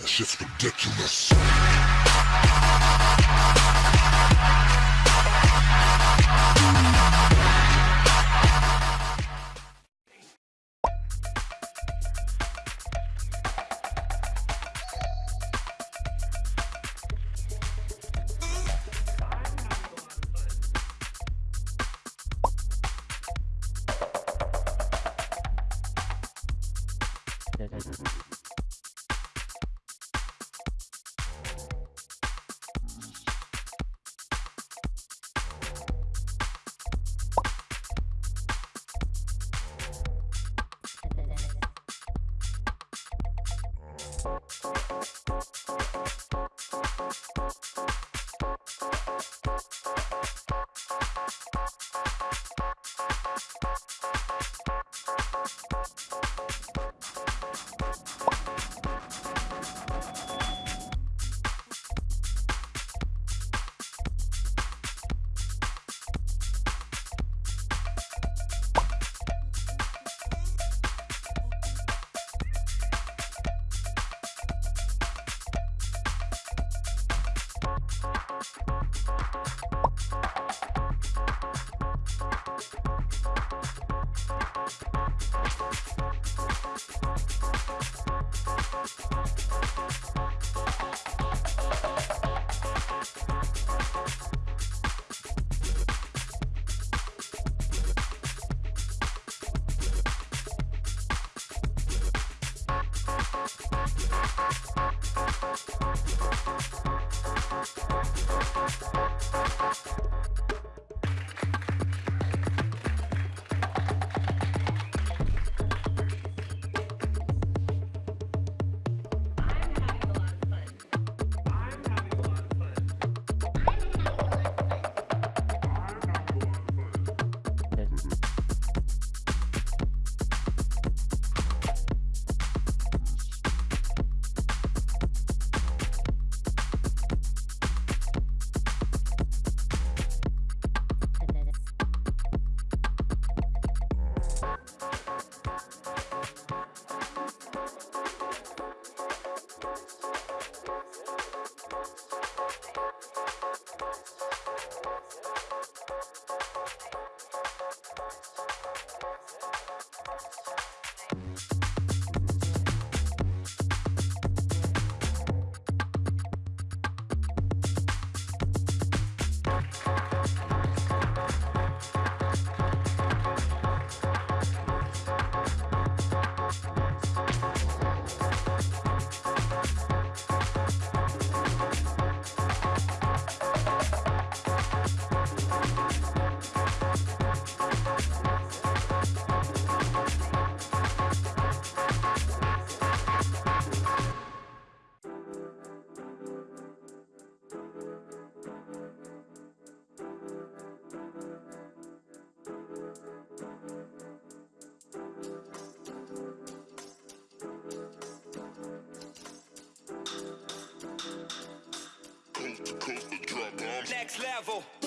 That shit's ridiculous. Thank Thank you. level.